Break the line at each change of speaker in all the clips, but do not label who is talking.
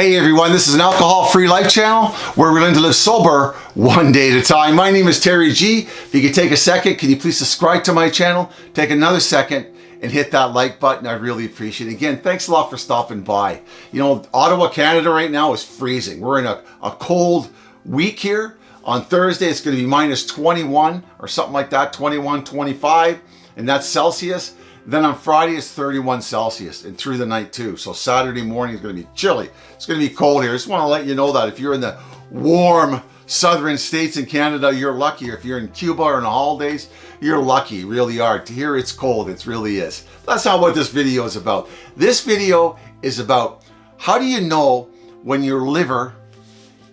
Hey everyone, this is an alcohol-free life channel where we're going to live sober one day at a time. My name is Terry G. If you could take a second, can you please subscribe to my channel? Take another second and hit that like button. I really appreciate it. Again, thanks a lot for stopping by. You know, Ottawa, Canada right now is freezing. We're in a, a cold week here. On Thursday, it's going to be minus 21 or something like that, 21, 25, and that's Celsius. Then on Friday, it's 31 Celsius and through the night too. So Saturday morning is going to be chilly. It's going to be cold here. I just want to let you know that if you're in the warm southern states in Canada, you're lucky. If you're in Cuba or the holidays, you're lucky, really are. To hear it's cold, it really is. That's not what this video is about. This video is about how do you know when your liver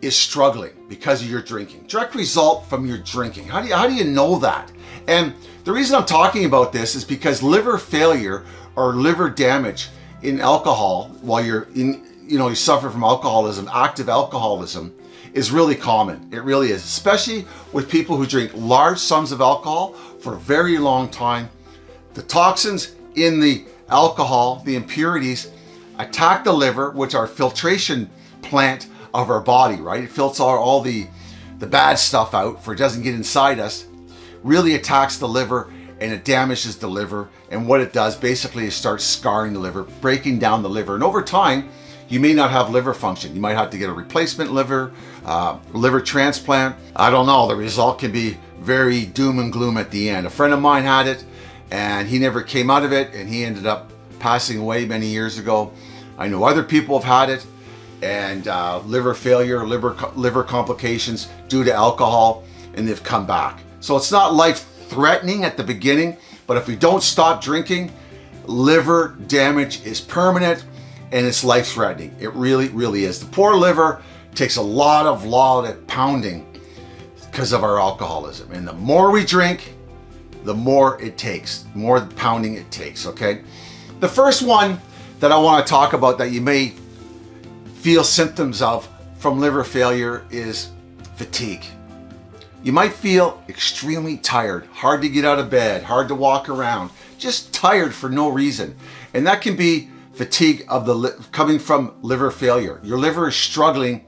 is struggling because of your drinking. Direct result from your drinking. How do you, how do you know that? And the reason I'm talking about this is because liver failure or liver damage in alcohol while you're in, you know, you suffer from alcoholism, active alcoholism, is really common. It really is, especially with people who drink large sums of alcohol for a very long time. The toxins in the alcohol, the impurities, attack the liver, which are filtration plant of our body, right? It filters all, all the, the bad stuff out for it doesn't get inside us really attacks the liver and it damages the liver. And what it does basically is start scarring the liver, breaking down the liver. And over time, you may not have liver function. You might have to get a replacement liver, uh, liver transplant. I don't know. The result can be very doom and gloom at the end. A friend of mine had it and he never came out of it and he ended up passing away many years ago. I know other people have had it and uh, liver failure, liver, liver complications due to alcohol and they've come back. So it's not life-threatening at the beginning, but if we don't stop drinking, liver damage is permanent and it's life-threatening. It really, really is. The poor liver takes a lot of, lot pounding because of our alcoholism. And the more we drink, the more it takes, the more pounding it takes, okay? The first one that I want to talk about that you may feel symptoms of from liver failure is fatigue. You might feel extremely tired, hard to get out of bed, hard to walk around, just tired for no reason. And that can be fatigue of the coming from liver failure. Your liver is struggling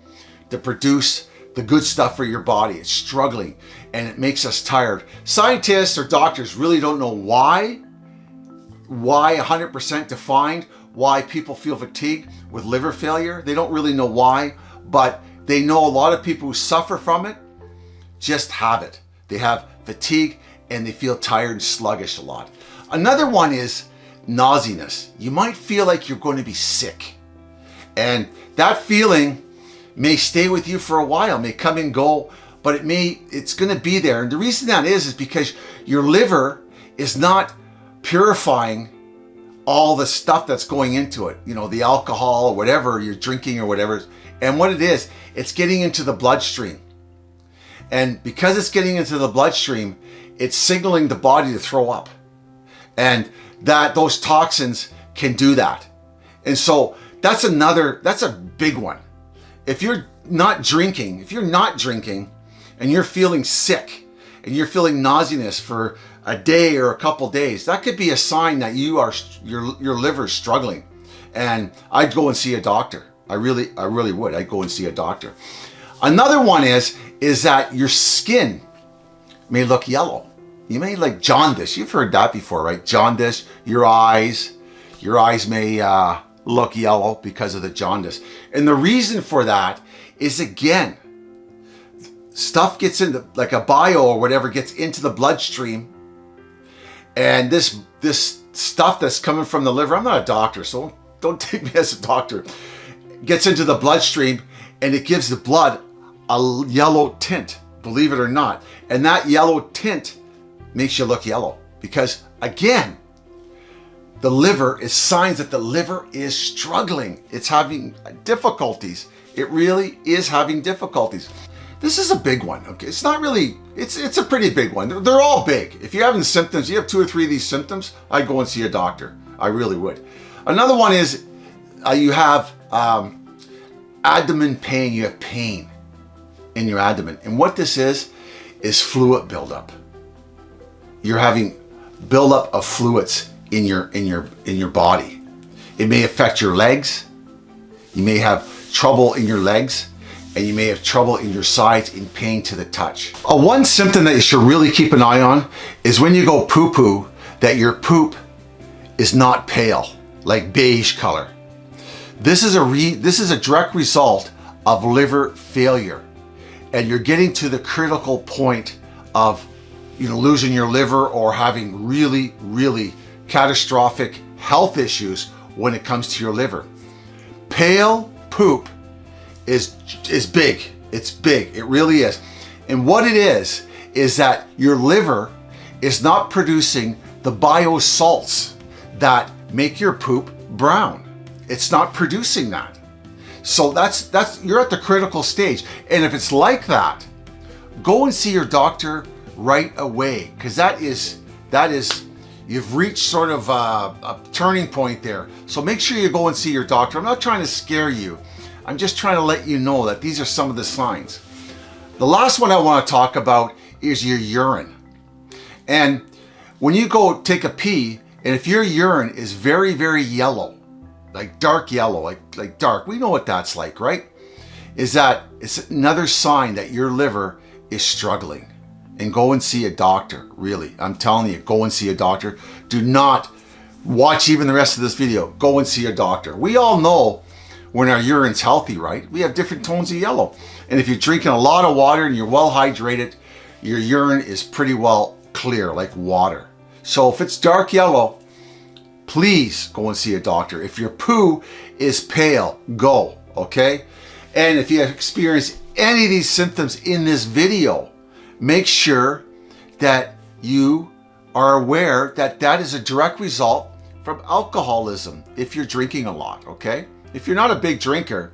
to produce the good stuff for your body. It's struggling and it makes us tired. Scientists or doctors really don't know why, why 100% defined why people feel fatigue with liver failure. They don't really know why, but they know a lot of people who suffer from it just have it. They have fatigue and they feel tired and sluggish a lot. Another one is nauseousness. You might feel like you're going to be sick. And that feeling may stay with you for a while, may come and go, but it may, it's going to be there. And the reason that is, is because your liver is not purifying all the stuff that's going into it, you know, the alcohol or whatever you're drinking or whatever. And what it is, it's getting into the bloodstream. And because it's getting into the bloodstream, it's signaling the body to throw up. And that those toxins can do that. And so that's another, that's a big one. If you're not drinking, if you're not drinking and you're feeling sick and you're feeling nauseousness for a day or a couple days, that could be a sign that you are, your, your liver is struggling. And I'd go and see a doctor. I really, I really would. I'd go and see a doctor. Another one is, is that your skin may look yellow. You may like jaundice. You've heard that before, right? Jaundice, your eyes, your eyes may uh, look yellow because of the jaundice. And the reason for that is again, stuff gets into like a bio or whatever gets into the bloodstream and this this stuff that's coming from the liver, I'm not a doctor, so don't take me as a doctor, gets into the bloodstream and it gives the blood a yellow tint, believe it or not. And that yellow tint makes you look yellow because again, the liver is signs that the liver is struggling. It's having difficulties. It really is having difficulties. This is a big one, okay? It's not really, it's it's a pretty big one. They're, they're all big. If you're having symptoms, you have two or three of these symptoms, I'd go and see a doctor. I really would. Another one is uh, you have um, abdomen pain, you have pain in your abdomen. And what this is, is fluid buildup. You're having buildup of fluids in your, in, your, in your body. It may affect your legs. You may have trouble in your legs and you may have trouble in your sides in pain to the touch. A one symptom that you should really keep an eye on is when you go poo-poo that your poop is not pale, like beige color. This is a re this is a direct result of liver failure. And you're getting to the critical point of you know losing your liver or having really, really catastrophic health issues when it comes to your liver. Pale poop is is big. It's big. It really is. And what it is is that your liver is not producing the bile salts that make your poop brown. It's not producing that. So that's that's you're at the critical stage. And if it's like that, go and see your doctor right away because that is that is you've reached sort of a, a, turning point there. So make sure you go and see your doctor. I'm not trying to scare you. I'm just trying to let you know that these are some of the signs. The last one I want to talk about is your urine. And when you go take a pee, and if your urine is very, very yellow, like dark yellow, like, like dark, we know what that's like, right? Is that it's another sign that your liver is struggling. And go and see a doctor, really. I'm telling you, go and see a doctor. Do not watch even the rest of this video. Go and see a doctor. We all know when our urine's healthy, right? We have different tones of yellow. And if you're drinking a lot of water and you're well hydrated, your urine is pretty well clear, like water. So if it's dark yellow, please go and see a doctor. If your poo is pale, go, okay? And if you experience any of these symptoms in this video, make sure that you are aware that that is a direct result from alcoholism if you're drinking a lot, okay? If you're not a big drinker,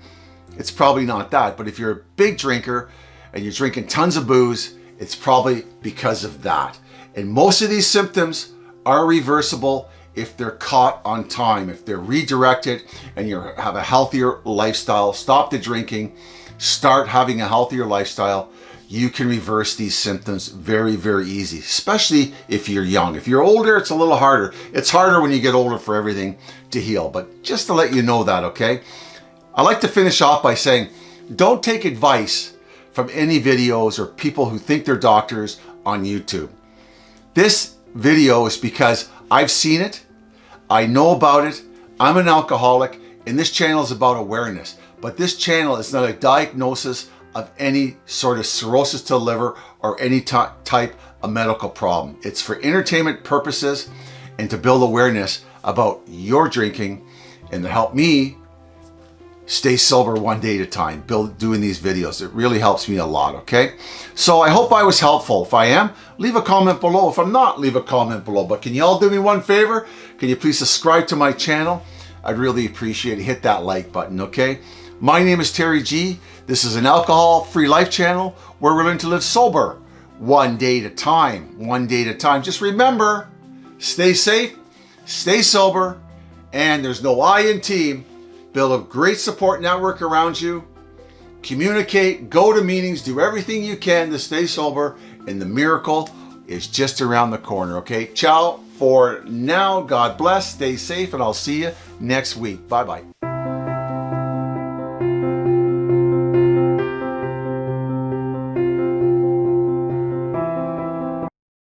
it's probably not that. But if you're a big drinker and you're drinking tons of booze, it's probably because of that. And most of these symptoms are reversible if they're caught on time, if they're redirected and you have a healthier lifestyle, stop the drinking, start having a healthier lifestyle, you can reverse these symptoms very, very easy, especially if you're young. If you're older, it's a little harder. It's harder when you get older for everything to heal, but just to let you know that, okay? I like to finish off by saying, don't take advice from any videos or people who think they're doctors on YouTube. This video is because I've seen it, I know about it, I'm an alcoholic, and this channel is about awareness. But this channel is not a diagnosis of any sort of cirrhosis to the liver or any type of medical problem. It's for entertainment purposes and to build awareness about your drinking and to help me stay sober one day at a time, build, doing these videos. It really helps me a lot, okay? So I hope I was helpful. If I am, leave a comment below. If I'm not, leave a comment below. But can you all do me one favor? Can you please subscribe to my channel? I'd really appreciate it. Hit that like button, okay? My name is Terry G. This is an alcohol-free life channel where we're learning to live sober one day at a time, one day at a time. Just remember, stay safe, stay sober, and there's no I in team build a great support network around you, communicate, go to meetings, do everything you can to stay sober, and the miracle is just around the corner, okay? Ciao for now. God bless, stay safe, and I'll see you next week. Bye-bye.